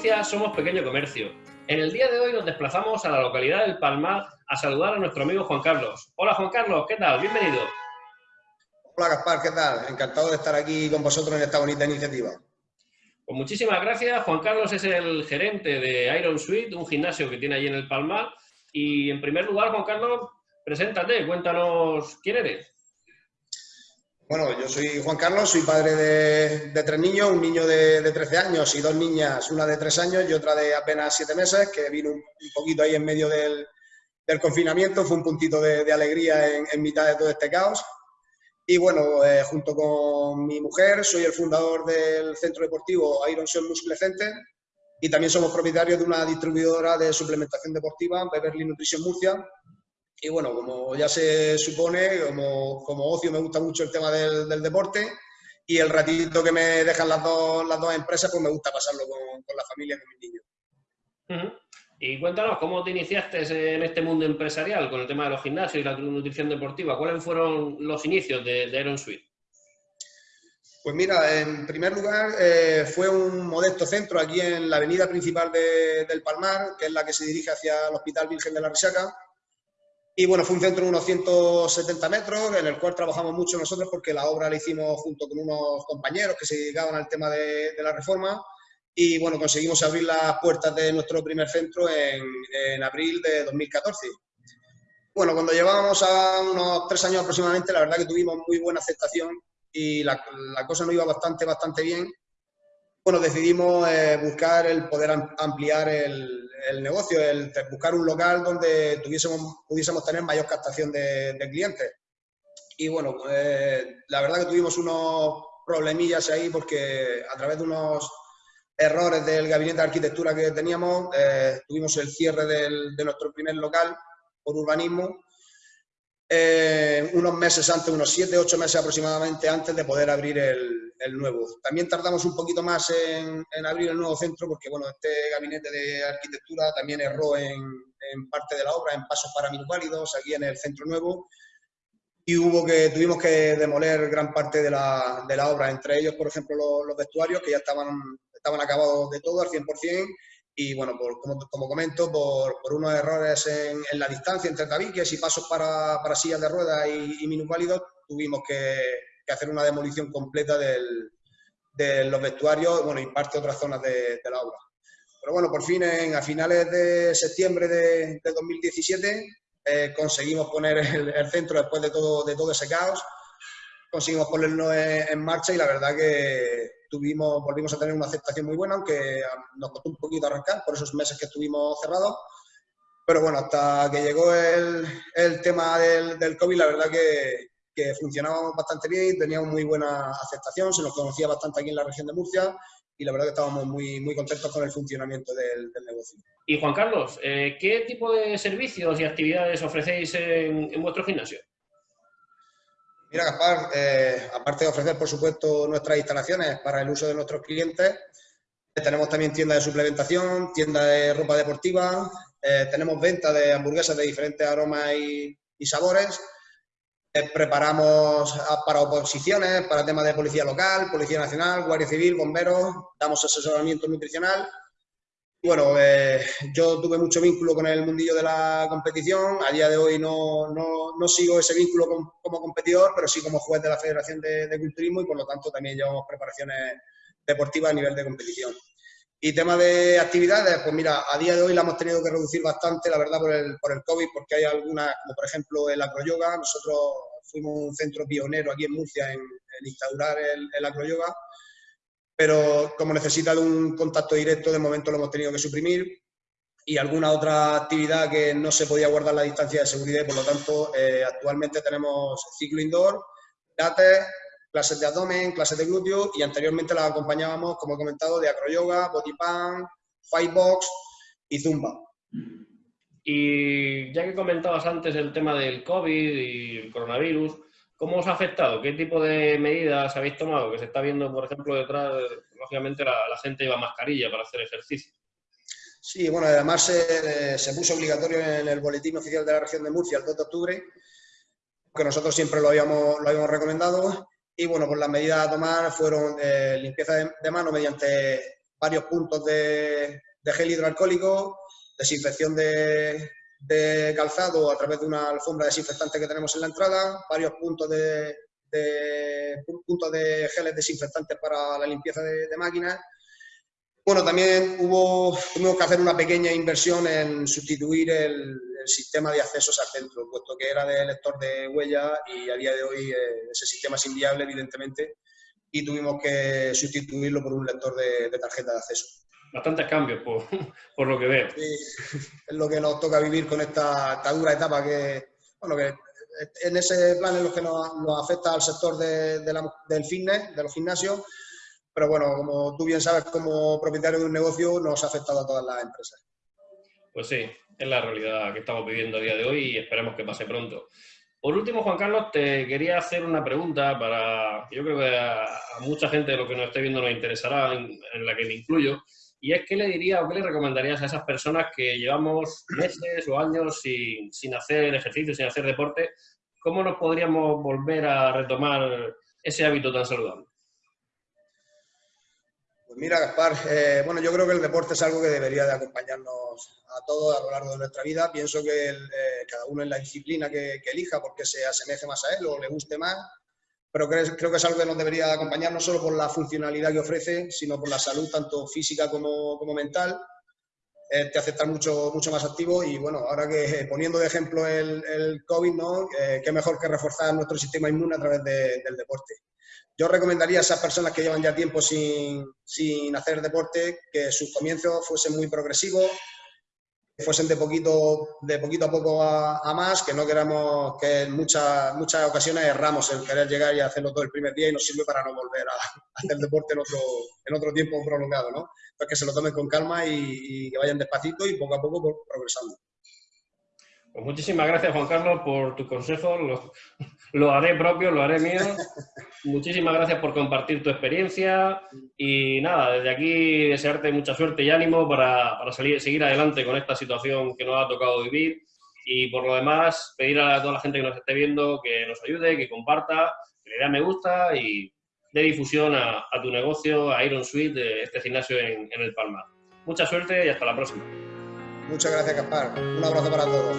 Murcia somos pequeño comercio. En el día de hoy nos desplazamos a la localidad del Palmar a saludar a nuestro amigo Juan Carlos. Hola Juan Carlos, ¿qué tal? Bienvenido. Hola Gaspar, ¿qué tal? Encantado de estar aquí con vosotros en esta bonita iniciativa. Pues muchísimas gracias. Juan Carlos es el gerente de Iron Suite, un gimnasio que tiene allí en el Palmar. Y en primer lugar, Juan Carlos, preséntate, cuéntanos quién eres. Bueno, yo soy Juan Carlos, soy padre de, tres niños, un niño de, 13 años y dos niñas, una de tres años y otra de apenas siete meses, que vino un, poquito ahí en medio del, confinamiento, fue un puntito de, alegría en, mitad de todo este caos. Y bueno, eh, junto con mi mujer, soy el fundador del centro deportivo Iron Sun Muscle Center y también somos propietarios de una distribuidora de suplementación deportiva, Beverly Nutrition Murcia, y bueno, como ya se supone, como, como ocio me gusta mucho el tema del, del, deporte y el ratito que me dejan las dos, las dos empresas, pues me gusta pasarlo con, con la familia, con mis niños. Y cuéntanos, ¿cómo te iniciaste en este mundo empresarial con el tema de los gimnasios y la nutrición deportiva? ¿Cuáles fueron los inicios de, de Suite? Pues mira, en primer lugar eh, fue un modesto centro aquí en la avenida principal de, del Palmar, que es la que se dirige hacia el Hospital Virgen de la Risaca, y bueno, fue un centro de unos 170 metros, en el cual trabajamos mucho nosotros porque la obra la hicimos junto con unos compañeros que se dedicaban al tema de, la reforma. Y bueno, conseguimos abrir las puertas de nuestro primer centro en, en abril de 2014. Bueno, cuando llevábamos a unos tres años aproximadamente, la verdad que tuvimos muy buena aceptación y la, la cosa nos iba bastante, bastante bien. Bueno, decidimos eh, buscar el poder ampliar el, el negocio, el buscar un local donde tuviésemos, pudiésemos tener mayor captación de, clientes. Y bueno, pues, la verdad que tuvimos unos problemillas ahí porque a través de unos errores del gabinete de arquitectura que teníamos, eh, tuvimos el cierre de nuestro primer local por urbanismo eh, unos meses antes, unos 7, 8 meses aproximadamente antes de poder abrir el, el nuevo. También tardamos un poquito más en, en, abrir el nuevo centro porque, bueno, este gabinete de arquitectura también erró en, en parte de la obra, en pasos para minusválidos, aquí en el centro nuevo, y hubo que, tuvimos que demoler gran parte de la, de la obra, entre ellos, por ejemplo, los, los vestuarios que ya estaban, estaban acabados de todo al 100%, y bueno, como, como, comento, por, por, unos errores en, en, la distancia entre tabiques y pasos para, para sillas de ruedas y, y minusválidos, tuvimos que, que, hacer una demolición completa del, de los vestuarios bueno, y parte de otras zonas de, de, la obra. Pero bueno, por fin, en, a finales de septiembre de, de 2017, eh, conseguimos poner el, el, centro después de todo, de todo ese caos, conseguimos ponerlo en, en marcha y la verdad que tuvimos, volvimos a tener una aceptación muy buena, aunque nos costó un poquito arrancar por esos meses que estuvimos cerrados. Pero bueno, hasta que llegó el, el tema del, del, COVID, la verdad que, que funcionábamos bastante bien, teníamos muy buena aceptación, se nos conocía bastante aquí en la región de Murcia y la verdad que estábamos muy, muy contentos con el funcionamiento del, del negocio. Y Juan Carlos, eh, ¿qué tipo de servicios y actividades ofrecéis en, en vuestro gimnasio? Mira, Gaspar, eh, aparte de ofrecer, por supuesto, nuestras instalaciones para el uso de nuestros clientes, tenemos también tienda de suplementación, tienda de ropa deportiva, eh, tenemos venta de hamburguesas de diferentes aromas y, y sabores, eh, preparamos para oposiciones, para temas de policía local, policía nacional, guardia civil, bomberos, damos asesoramiento nutricional bueno, eh, yo tuve mucho vínculo con el mundillo de la competición. A día de hoy no, no, no sigo ese vínculo como competidor, pero sí como juez de la Federación de, de, Culturismo y por lo tanto también llevamos preparaciones deportivas a nivel de competición. Y tema de actividades, pues mira, a día de hoy la hemos tenido que reducir bastante, la verdad, por el, por el COVID, porque hay algunas, como por ejemplo el acroyoga. Nosotros fuimos un centro pionero aquí en Murcia en, en instaurar el, el acroyoga pero como necesita de un contacto directo, de momento lo hemos tenido que suprimir y alguna otra actividad que no se podía guardar la distancia de seguridad y por lo tanto eh, actualmente tenemos ciclo indoor, pilates, clases de abdomen, clases de glúteo y anteriormente las acompañábamos, como he comentado, de acroyoga, bodypan, fightbox y zumba. Y ya que comentabas antes el tema del COVID y el coronavirus, ¿Cómo os ha afectado? ¿Qué tipo de medidas habéis tomado? Que se está viendo, por ejemplo, detrás, lógicamente la, la gente lleva mascarilla para hacer ejercicio. Sí, bueno, además se, se, puso obligatorio en el boletín oficial de la región de Murcia el 2 de octubre, que nosotros siempre lo habíamos, lo habíamos recomendado. Y bueno, pues las medidas a tomar fueron eh, limpieza de, de mano mediante varios puntos de, gel hidroalcohólico, desinfección de, calzado a través de una alfombra desinfectante que tenemos en la entrada, varios puntos de, puntos de geles desinfectantes para la limpieza de, máquinas. Bueno, también hubo, tuvimos que hacer una pequeña inversión en sustituir el, sistema de accesos al centro, puesto que era de lector de huella y a día de hoy eh, ese sistema es inviable, evidentemente, y tuvimos que sustituirlo por un lector de, tarjeta de acceso. Bastantes cambios, por, lo que veo. Sí, es lo que nos toca vivir con esta, dura etapa que, bueno, que en ese plan es lo que nos, afecta al sector del fitness, de los gimnasios, pero bueno, como tú bien sabes, como propietario de un negocio, nos ha afectado a todas las empresas. Pues sí, es la realidad que estamos viviendo a día de hoy y esperemos que pase pronto. Por último, Juan Carlos, te quería hacer una pregunta para, yo creo que a, mucha gente de lo que nos esté viendo nos interesará, en, la que me incluyo, y es qué le diría o qué le recomendarías a esas personas que llevamos meses o años sin, sin hacer ejercicio, sin hacer deporte, ¿cómo nos podríamos volver a retomar ese hábito tan saludable? Pues mira, Gaspar, eh, bueno, yo creo que el deporte es algo que debería de acompañarnos a todos a lo largo de nuestra vida. Pienso que eh, cada uno en la disciplina que, elija porque se asemeje más a él o le guste más, pero creo, que es algo que nos debería acompañar no solo por la funcionalidad que ofrece, sino por la salud tanto física como, mental. Eh, te hace estar mucho, mucho más activo y bueno, ahora que poniendo de ejemplo el, el COVID, ¿no? qué mejor que reforzar nuestro sistema inmune a través del deporte. Yo recomendaría a esas personas que llevan ya tiempo sin, sin hacer deporte que sus comienzos fuesen muy progresivos, que fuesen de poquito, de poquito a poco a, más, que no queramos que en muchas, muchas ocasiones erramos en querer llegar y hacerlo todo el primer día y nos sirve para no volver a, hacer deporte en otro, en otro tiempo prolongado, ¿no? Entonces que se lo tomen con calma y, y que vayan despacito y poco a poco progresando. Pues muchísimas gracias, Juan Carlos, por tu consejo. Lo, haré propio, lo haré mío. muchísimas gracias por compartir tu experiencia. Y nada, desde aquí desearte mucha suerte y ánimo para, salir, seguir adelante con esta situación que nos ha tocado vivir. Y por lo demás, pedir a toda la gente que nos esté viendo que nos ayude, que comparta, que le dé me gusta y dé difusión a, tu negocio, a Iron Suite, este gimnasio en, el Palma. Mucha suerte y hasta la próxima. Muchas gracias, Caspar. Un abrazo para todos.